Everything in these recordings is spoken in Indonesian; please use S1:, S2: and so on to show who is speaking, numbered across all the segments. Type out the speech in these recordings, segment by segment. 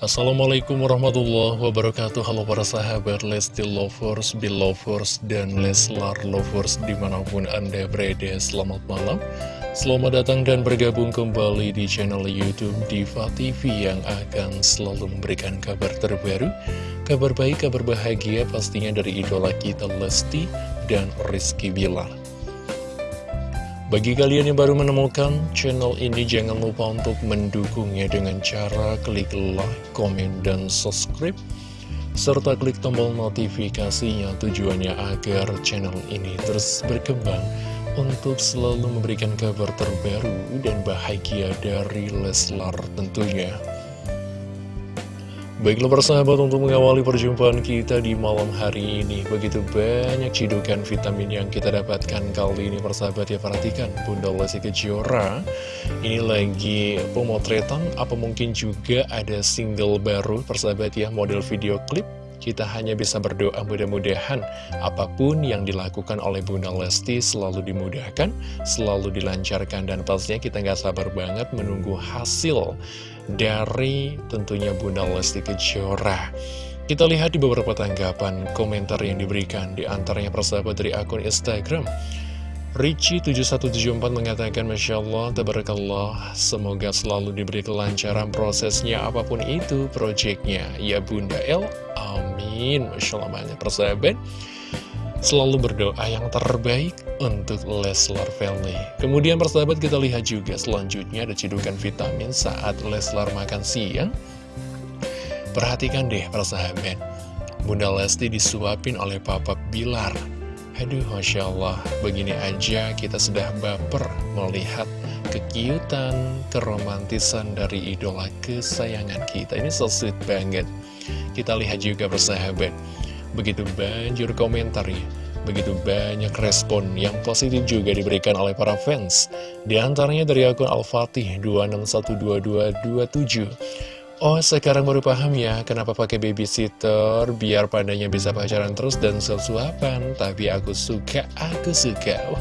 S1: Assalamualaikum warahmatullahi wabarakatuh. Halo para sahabat Lesti Lovers, Belovers, dan Leslar Lovers di mana pun anda berada. Selamat malam. Selamat datang dan bergabung kembali di channel Youtube Diva TV Yang akan selalu memberikan kabar terbaru Kabar baik, kabar bahagia pastinya dari idola kita Lesti dan Rizky Bilar bagi kalian yang baru menemukan channel ini, jangan lupa untuk mendukungnya dengan cara klik like, komen, dan subscribe. Serta klik tombol notifikasinya tujuannya agar channel ini terus berkembang untuk selalu memberikan kabar terbaru dan bahagia dari Leslar tentunya. Baiklah persahabat untuk mengawali perjumpaan kita di malam hari ini Begitu banyak cidukan vitamin yang kita dapatkan kali ini persahabat ya Perhatikan Bunda Lesti Kejora Ini lagi pemotretan apa mungkin juga ada single baru persahabat ya Model video klip kita hanya bisa berdoa mudah-mudahan apa pun yang dilakukan oleh Bunda Lesti selalu dimudahkan, selalu dilancarkan, dan pastinya kita nggak sabar banget menunggu hasil dari tentunya Bunda Lesti Kejora. Kita lihat di beberapa tanggapan komentar yang diberikan di antaranya persahabat dari akun Instagram. Ricci7174 mengatakan Masya Allah, Tabarakallah, semoga selalu diberi kelancaran prosesnya apa pun itu proyeknya. Ya Bunda El, amin. Masya Allah banyak persahabat. Selalu berdoa yang terbaik untuk Leslar Family. Kemudian persahabat kita lihat juga selanjutnya ada cidukan vitamin saat Leslar makan siang. Perhatikan deh persahabat, Bunda Lesti disuapin oleh Papa Bilar Aduh, Masya Allah, begini aja kita sudah baper melihat kekiutan, keromantisan dari idola kesayangan kita. Ini so sweet banget. Kita lihat juga persahabat, begitu banjir komentar ya. Begitu banyak respon yang positif juga diberikan oleh para fans. Di antaranya dari akun Al-Fatih 26122227. Oh sekarang baru paham ya kenapa pakai babysitter biar padanya bisa pacaran terus dan sesuapan. Tapi aku suka, aku suka. Wow.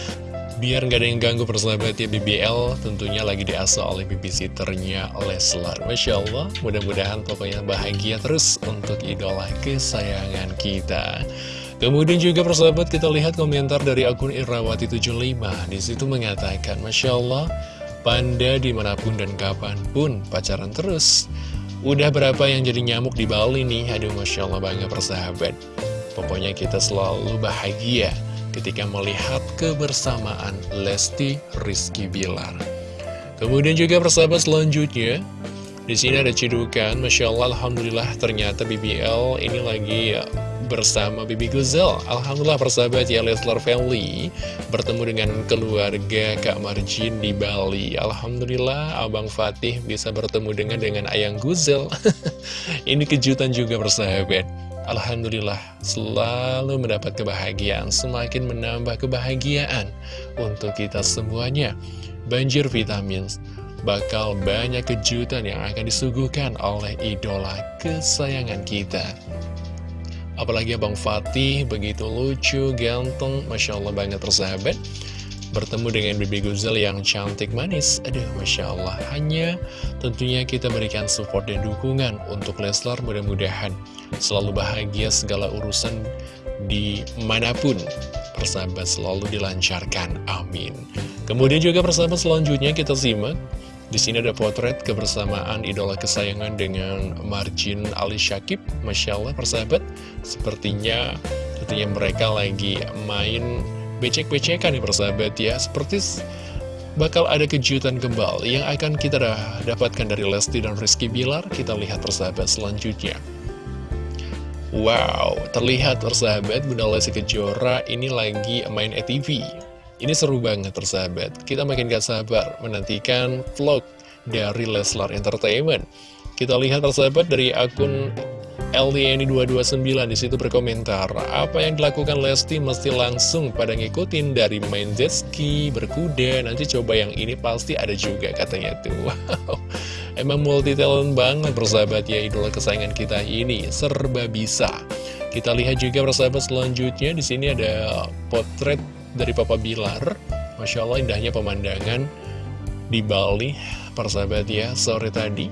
S1: Biar nggak ada yang ganggu persahabat ya BBL tentunya lagi diasuh oleh babysitternya Leslar. Masya Allah mudah-mudahan pokoknya bahagia terus untuk idola kesayangan kita. Kemudian juga persahabat kita lihat komentar dari akun Irawati75 Di situ mengatakan Masya Allah Panda di mana pun dan kapan pun. Pacaran terus. Udah berapa yang jadi nyamuk di Bali nih? Aduh Masya Allah bangga persahabat. Pokoknya kita selalu bahagia ketika melihat kebersamaan Lesti Rizky Bilar. Kemudian juga persahabat selanjutnya di sini ada cidukan, Masya Allah, Alhamdulillah ternyata BBL ini lagi bersama Bibi Guzel Alhamdulillah persahabat ya Leslar Family. Bertemu dengan keluarga Kak Marjin di Bali. Alhamdulillah Abang Fatih bisa bertemu dengan dengan Ayang Guzel Ini kejutan juga persahabat. Alhamdulillah selalu mendapat kebahagiaan Semakin menambah kebahagiaan untuk kita semuanya. Banjir vitamin Bakal banyak kejutan yang akan disuguhkan oleh idola kesayangan kita Apalagi Abang Fatih begitu lucu, ganteng, Masya Allah banget persahabat Bertemu dengan Bibi Guzel yang cantik manis. Aduh Masya Allah. Hanya tentunya kita berikan support dan dukungan untuk Leslar mudah-mudahan Selalu bahagia segala urusan di mana pun Persahabat selalu dilancarkan, amin. Kemudian juga persahabat selanjutnya kita simak di sini ada potret kebersamaan idola kesayangan dengan Marjin Ali Syakib. Masya Allah persahabat, sepertinya tentunya mereka lagi main becek-becekan nih persahabat ya. Seperti bakal ada kejutan kembali yang akan kita dapatkan dari Lesti dan Rizky Bilar. Kita lihat persahabat selanjutnya. Wow, terlihat persahabat Bunda Lesti Kejora ini lagi main ETV ini seru banget persahabat. Kita makin gak sabar menantikan vlog dari Leslar Entertainment. Kita lihat persahabat dari akun LDN229 di situ berkomentar Apa yang dilakukan Lesti mesti langsung pada ngikutin dari main jet ski, berkuda. Nanti coba yang ini pasti ada juga katanya tuh. Wow, emang multi talent banget persahabat ya idola kesayangan kita ini. Serba bisa. Kita lihat juga persahabat selanjutnya. Di sini ada potret dari Papa Bilar. Masya Allah indahnya pemandangan di Bali Persahabat ya, sore tadi.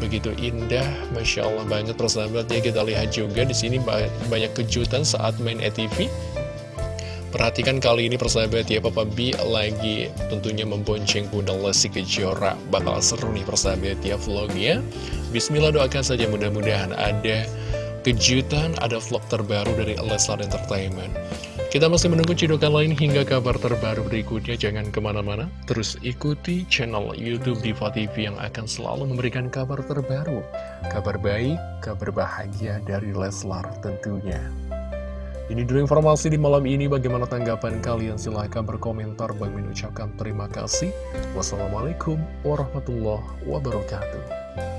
S1: Begitu indah, Masya Allah banget persahabatnya Kita lihat juga di sini banyak kejutan saat main ETV Perhatikan kali ini persahabat ya Papa B lagi tentunya membonceng Bunda Lesti Kejora. Bakal seru nih persahabat ya vlognya. Bismillah doakan saja mudah-mudahan ada kejutan, ada vlog terbaru dari Leslar Entertainment kita masih menunggu cidukan lain hingga kabar terbaru berikutnya. Jangan ke mana-mana, terus ikuti channel Youtube Diva TV yang akan selalu memberikan kabar terbaru. Kabar baik, kabar bahagia dari Leslar tentunya. Ini dulu informasi di malam ini. Bagaimana tanggapan kalian? Silahkan berkomentar. Bang mengucapkan terima kasih. Wassalamualaikum warahmatullahi wabarakatuh.